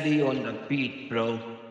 steady on the beat, bro.